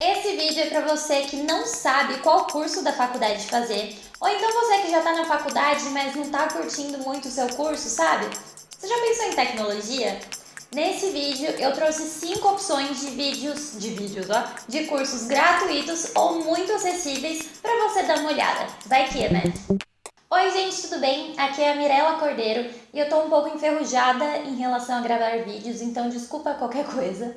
Esse vídeo é para você que não sabe qual curso da faculdade fazer, ou então você que já está na faculdade, mas não está curtindo muito o seu curso, sabe? Você já pensou em tecnologia? Nesse vídeo eu trouxe 5 opções de vídeos, de vídeos, ó, de cursos gratuitos ou muito acessíveis para você dar uma olhada. Vai que, né? Oi gente, tudo bem? Aqui é a Mirella Cordeiro e eu tô um pouco enferrujada em relação a gravar vídeos, então desculpa qualquer coisa.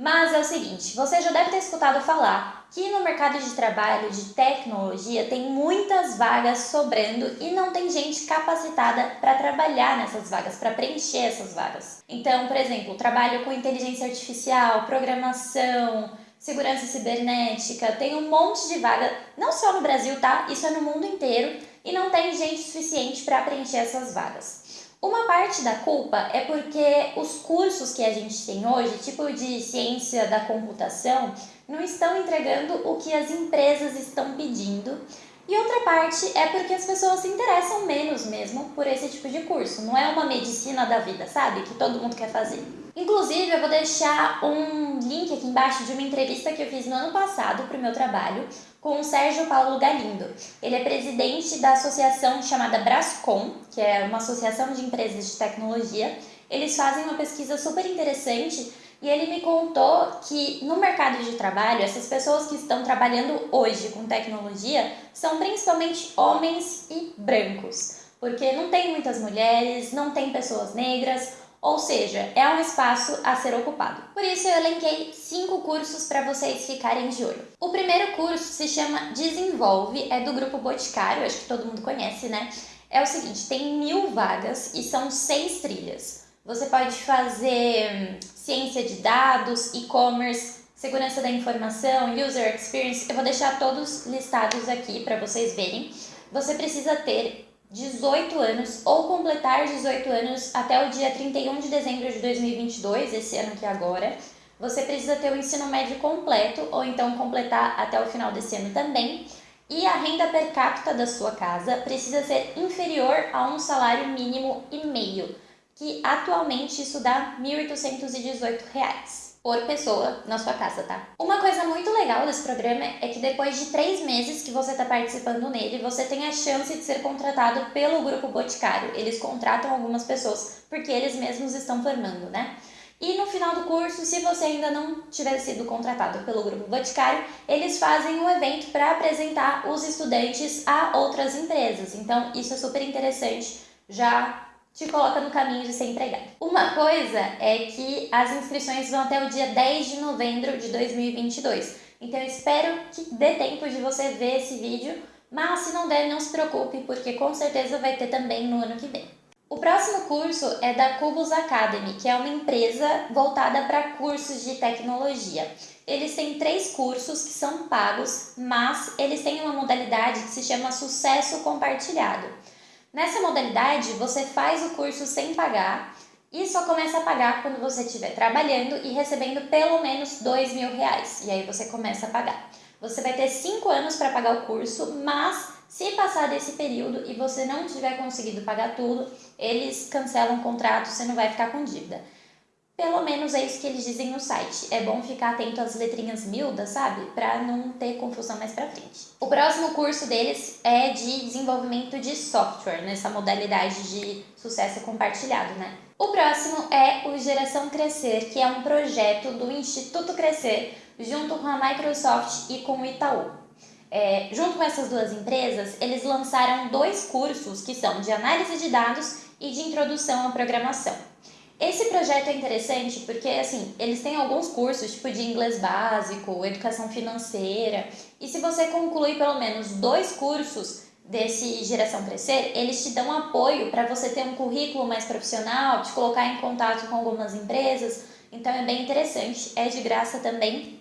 Mas é o seguinte, você já deve ter escutado falar que no mercado de trabalho de tecnologia tem muitas vagas sobrando e não tem gente capacitada para trabalhar nessas vagas, para preencher essas vagas. Então, por exemplo, trabalho com inteligência artificial, programação, segurança cibernética, tem um monte de vaga, não só no Brasil, tá? Isso é no mundo inteiro e não tem gente suficiente para preencher essas vagas. Uma parte da culpa é porque os cursos que a gente tem hoje, tipo de ciência da computação, não estão entregando o que as empresas estão pedindo. E outra parte é porque as pessoas se interessam menos mesmo por esse tipo de curso. Não é uma medicina da vida, sabe? Que todo mundo quer fazer. Inclusive, eu vou deixar um link aqui embaixo de uma entrevista que eu fiz no ano passado para o meu trabalho com o Sérgio Paulo Galindo. Ele é presidente da associação chamada Brascom, que é uma associação de empresas de tecnologia. Eles fazem uma pesquisa super interessante e ele me contou que no mercado de trabalho, essas pessoas que estão trabalhando hoje com tecnologia são principalmente homens e brancos, porque não tem muitas mulheres, não tem pessoas negras, ou seja, é um espaço a ser ocupado. Por isso eu elenquei cinco cursos para vocês ficarem de olho. O primeiro curso se chama Desenvolve, é do Grupo Boticário, acho que todo mundo conhece, né? É o seguinte, tem mil vagas e são seis trilhas. Você pode fazer hum, ciência de dados, e-commerce, segurança da informação, user experience. Eu vou deixar todos listados aqui para vocês verem. Você precisa ter 18 anos ou completar 18 anos até o dia 31 de dezembro de 2022, esse ano que é agora, você precisa ter o ensino médio completo ou então completar até o final desse ano também. E a renda per capita da sua casa precisa ser inferior a um salário mínimo e meio, que atualmente isso dá R$ 1.818 por pessoa na sua casa, tá? Uma coisa muito legal desse programa é que depois de três meses que você está participando nele, você tem a chance de ser contratado pelo Grupo Boticário. Eles contratam algumas pessoas porque eles mesmos estão formando, né? E no final do curso, se você ainda não tiver sido contratado pelo Grupo Boticário, eles fazem um evento para apresentar os estudantes a outras empresas. Então, isso é super interessante, já te coloca no caminho de ser empregado. Uma coisa é que as inscrições vão até o dia 10 de novembro de 2022. Então eu espero que dê tempo de você ver esse vídeo, mas se não der, não se preocupe, porque com certeza vai ter também no ano que vem. O próximo curso é da Cubus Academy, que é uma empresa voltada para cursos de tecnologia. Eles têm três cursos que são pagos, mas eles têm uma modalidade que se chama Sucesso Compartilhado. Nessa modalidade, você faz o curso sem pagar e só começa a pagar quando você estiver trabalhando e recebendo pelo menos dois mil reais. E aí você começa a pagar. Você vai ter cinco anos para pagar o curso, mas se passar desse período e você não tiver conseguido pagar tudo, eles cancelam o contrato, você não vai ficar com dívida. Pelo menos é isso que eles dizem no site. É bom ficar atento às letrinhas miúdas, sabe? Para não ter confusão mais pra frente. O próximo curso deles é de desenvolvimento de software, nessa modalidade de sucesso compartilhado, né? O próximo é o Geração Crescer, que é um projeto do Instituto Crescer, junto com a Microsoft e com o Itaú. É, junto com essas duas empresas, eles lançaram dois cursos que são de análise de dados e de introdução à programação. Esse projeto é interessante porque, assim, eles têm alguns cursos, tipo de inglês básico, educação financeira, e se você concluir pelo menos dois cursos desse Geração Crescer, eles te dão apoio para você ter um currículo mais profissional, te colocar em contato com algumas empresas, então é bem interessante, é de graça também.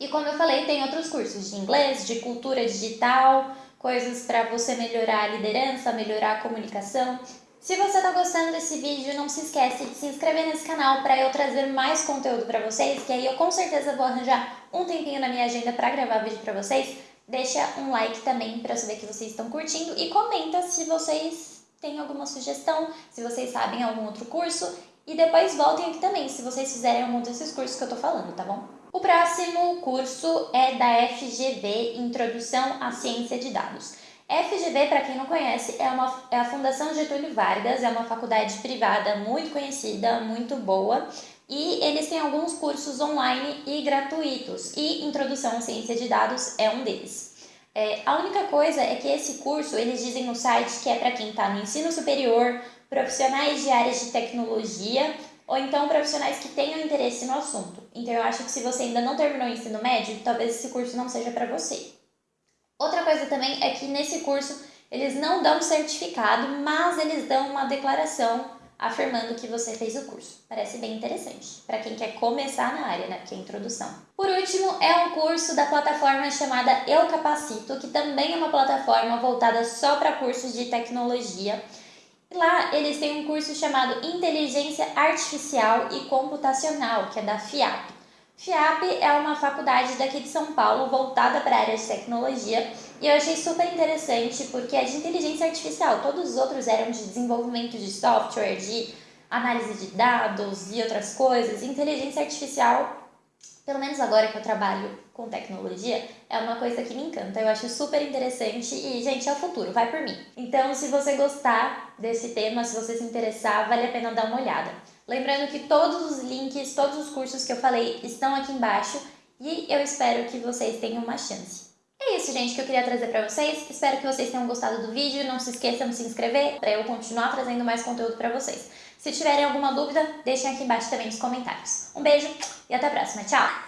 E como eu falei, tem outros cursos de inglês, de cultura digital, coisas para você melhorar a liderança, melhorar a comunicação, se você está gostando desse vídeo, não se esquece de se inscrever nesse canal para eu trazer mais conteúdo para vocês, que aí eu com certeza vou arranjar um tempinho na minha agenda para gravar vídeo para vocês. Deixa um like também para saber que vocês estão curtindo e comenta se vocês têm alguma sugestão, se vocês sabem algum outro curso e depois voltem aqui também se vocês fizerem algum desses cursos que eu tô falando, tá bom? O próximo curso é da FGV, Introdução à Ciência de Dados. FGV, para quem não conhece, é, uma, é a Fundação Getúlio Vargas, é uma faculdade privada muito conhecida, muito boa, e eles têm alguns cursos online e gratuitos, e Introdução à Ciência de Dados é um deles. É, a única coisa é que esse curso, eles dizem no site que é para quem está no ensino superior, profissionais de áreas de tecnologia ou então profissionais que tenham interesse no assunto. Então eu acho que se você ainda não terminou o ensino médio, talvez esse curso não seja para você. Outra coisa também é que nesse curso eles não dão certificado, mas eles dão uma declaração afirmando que você fez o curso. Parece bem interessante para quem quer começar na área, né? Que é introdução. Por último, é um curso da plataforma chamada Eu Capacito, que também é uma plataforma voltada só para cursos de tecnologia Lá eles têm um curso chamado Inteligência Artificial e Computacional, que é da FIAP. FIAP é uma faculdade daqui de São Paulo voltada para a área de tecnologia e eu achei super interessante porque é de inteligência artificial, todos os outros eram de desenvolvimento de software, de análise de dados e outras coisas. Inteligência artificial pelo menos agora que eu trabalho com tecnologia, é uma coisa que me encanta. Eu acho super interessante e, gente, é o futuro, vai por mim. Então, se você gostar desse tema, se você se interessar, vale a pena dar uma olhada. Lembrando que todos os links, todos os cursos que eu falei estão aqui embaixo e eu espero que vocês tenham uma chance. É isso, gente, que eu queria trazer para vocês. Espero que vocês tenham gostado do vídeo. Não se esqueçam de se inscrever para eu continuar trazendo mais conteúdo para vocês. Se tiverem alguma dúvida, deixem aqui embaixo também nos comentários. Um beijo e até a próxima. Tchau!